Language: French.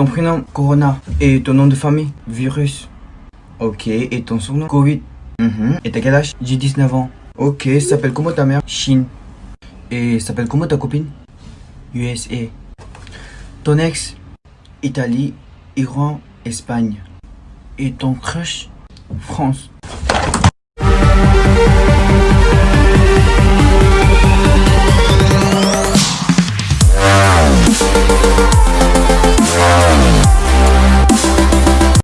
Ton prénom, Corona. Et ton nom de famille, Virus. Ok, et ton surnom, Covid. Mhm. Et t'as quel âge? J'ai 19 ans. Ok, s'appelle comment ta mère? Chine. Et s'appelle comment ta copine? USA. Ton ex? Italie, Iran, Espagne. Et ton crush? France.